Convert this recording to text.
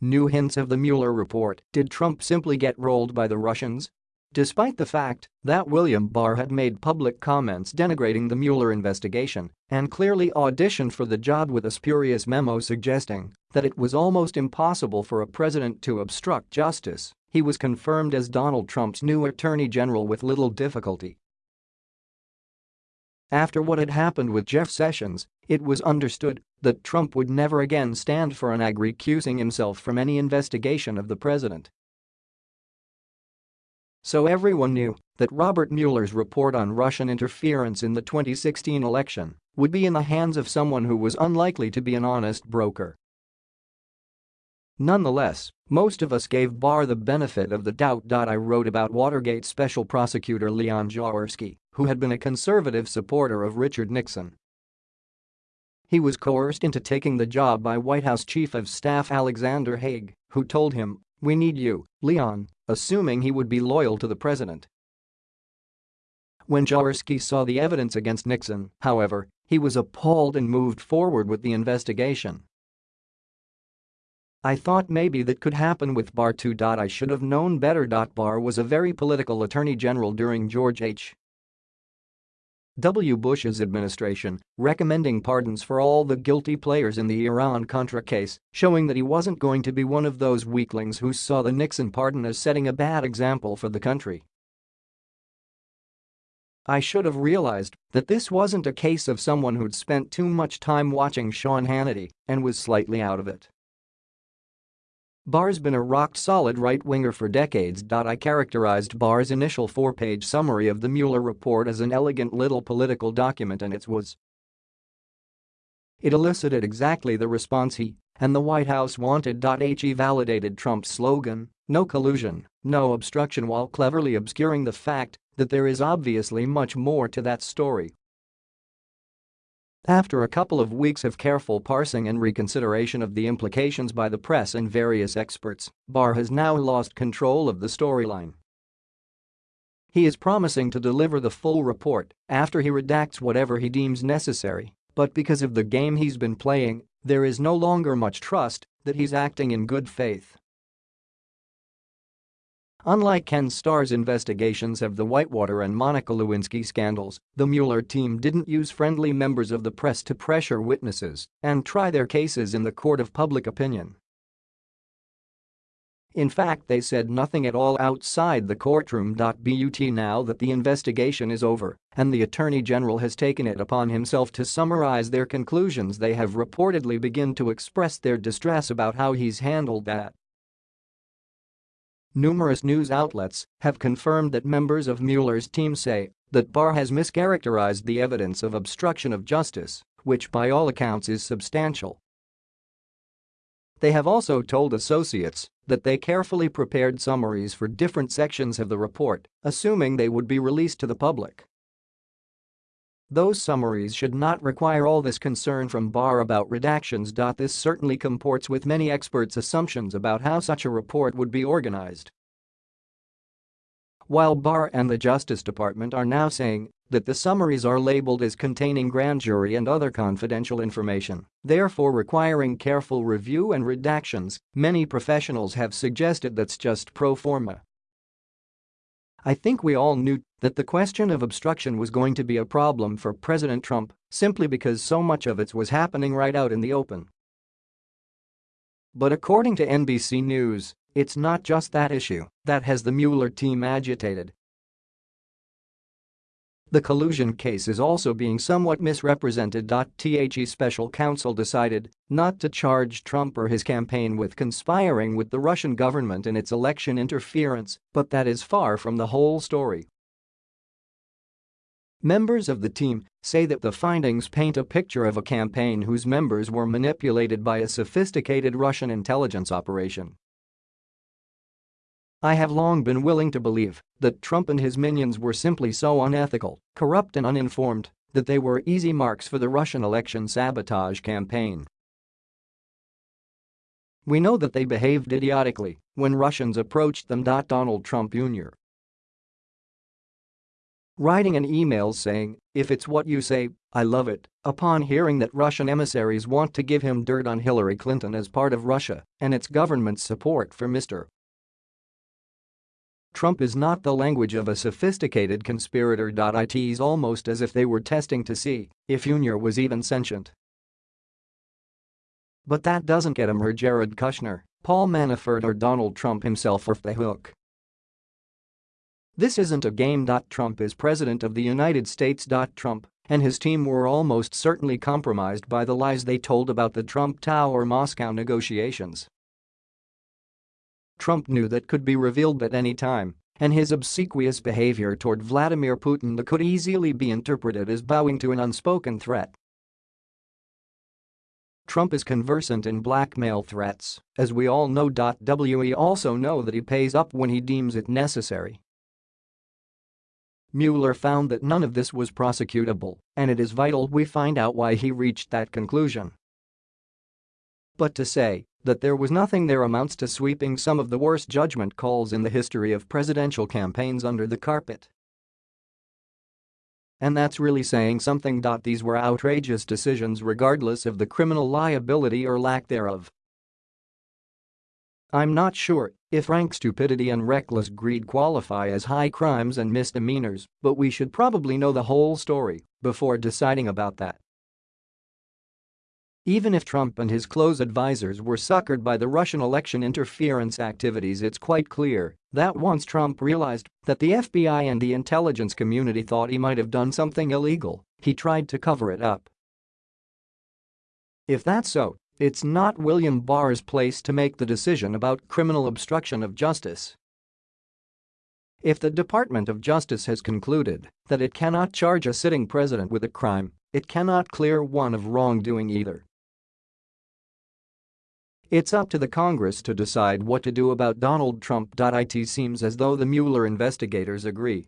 New hints of the Mueller report. Did Trump simply get rolled by the Russians? Despite the fact that William Barr had made public comments denigrating the Mueller investigation and clearly auditioned for the job with a spurious memo suggesting that it was almost impossible for a president to obstruct justice, he was confirmed as Donald Trump's new attorney general with little difficulty. After what had happened with Jeff Sessions, it was understood that Trump would never again stand for an ag recusing himself from any investigation of the president. So everyone knew that Robert Mueller's report on Russian interference in the 2016 election would be in the hands of someone who was unlikely to be an honest broker. Nonetheless, most of us gave Barr the benefit of the doubt. I wrote about Watergate Special Prosecutor Leon Jaworski, who had been a conservative supporter of Richard Nixon. He was coerced into taking the job by White House Chief of Staff Alexander Haig, who told him, we need you, Leon, assuming he would be loyal to the president. When Jaworski saw the evidence against Nixon, however, he was appalled and moved forward with the investigation. I thought maybe that could happen with Barr too. I should have known better. Barr was a very political attorney general during George H. W. Bush's administration, recommending pardons for all the guilty players in the Iran-Contra case, showing that he wasn't going to be one of those weaklings who saw the Nixon pardon as setting a bad example for the country. I should have realized that this wasn't a case of someone who'd spent too much time watching Sean Hannity and was slightly out of it. Barr's been a rock-solid right-winger for decades. I characterized Barr's initial four-page summary of the Mueller report as an elegant little political document and it was. It elicited exactly the response he and the White House wanted. He validated Trump's slogan, no collusion, no obstruction while cleverly obscuring the fact that there is obviously much more to that story after a couple of weeks of careful parsing and reconsideration of the implications by the press and various experts, Barr has now lost control of the storyline. He is promising to deliver the full report after he redacts whatever he deems necessary, but because of the game he's been playing, there is no longer much trust that he's acting in good faith. Unlike Ken Starr's investigations of the Whitewater and Monica Lewinsky scandals, the Mueller team didn't use friendly members of the press to pressure witnesses and try their cases in the court of public opinion. In fact they said nothing at all outside the courtroom. But now that the investigation is over and the Attorney General has taken it upon himself to summarize their conclusions they have reportedly begun to express their distress about how he's handled that. Numerous news outlets have confirmed that members of Mueller's team say that Barr has mischaracterized the evidence of obstruction of justice, which by all accounts is substantial. They have also told associates that they carefully prepared summaries for different sections of the report, assuming they would be released to the public. Those summaries should not require all this concern from Barr about redactions. This certainly comports with many experts' assumptions about how such a report would be organized. While Barr and the Justice Department are now saying that the summaries are labeled as containing grand jury and other confidential information, therefore requiring careful review and redactions, many professionals have suggested that's just pro forma I think we all knew that the question of obstruction was going to be a problem for President Trump simply because so much of it was happening right out in the open. But according to NBC News, it's not just that issue that has the Mueller team agitated. The collusion case is also being somewhat misrepresented. The special counsel decided not to charge Trump or his campaign with conspiring with the Russian government in its election interference, but that is far from the whole story. Members of the team say that the findings paint a picture of a campaign whose members were manipulated by a sophisticated Russian intelligence operation. I have long been willing to believe that Trump and his minions were simply so unethical, corrupt and uninformed that they were easy marks for the Russian election sabotage campaign. We know that they behaved idiotically when Russians approached them. Donald Trump Jr. writing an email saying, if it's what you say, I love it, upon hearing that Russian emissaries want to give him dirt on Hillary Clinton as part of Russia and its government's support for Mr. Trump is not the language of a sophisticated conspirator. It's almost as if they were testing to see if Junior was even sentient. But that doesn't get him or Jared Kushner, Paul Manafort or Donald Trump himself off the hook. This isn't a game. Trump is president of the United States. Trump and his team were almost certainly compromised by the lies they told about the Trump Tower Moscow negotiations. Trump knew that could be revealed at any time, and his obsequious behavior toward Vladimir Putin that could easily be interpreted as bowing to an unspoken threat. Trump is conversant in blackmail threats, as we all know. We also know that he pays up when he deems it necessary. Mueller found that none of this was prosecutable, and it is vital we find out why he reached that conclusion. But to say that there was nothing there amounts to sweeping some of the worst judgment calls in the history of presidential campaigns under the carpet. And that's really saying something. These were outrageous decisions regardless of the criminal liability or lack thereof. I'm not sure if rank stupidity and reckless greed qualify as high crimes and misdemeanors, but we should probably know the whole story before deciding about that. Even if Trump and his close advisers were suckered by the Russian election interference activities it's quite clear that once Trump realized that the FBI and the intelligence community thought he might have done something illegal, he tried to cover it up. If that's so, it's not William Barr's place to make the decision about criminal obstruction of justice. If the Department of Justice has concluded that it cannot charge a sitting president with a crime, it cannot clear one of wrongdoing either. It's up to the Congress to decide what to do about Donald Trump. It seems as though the Mueller investigators agree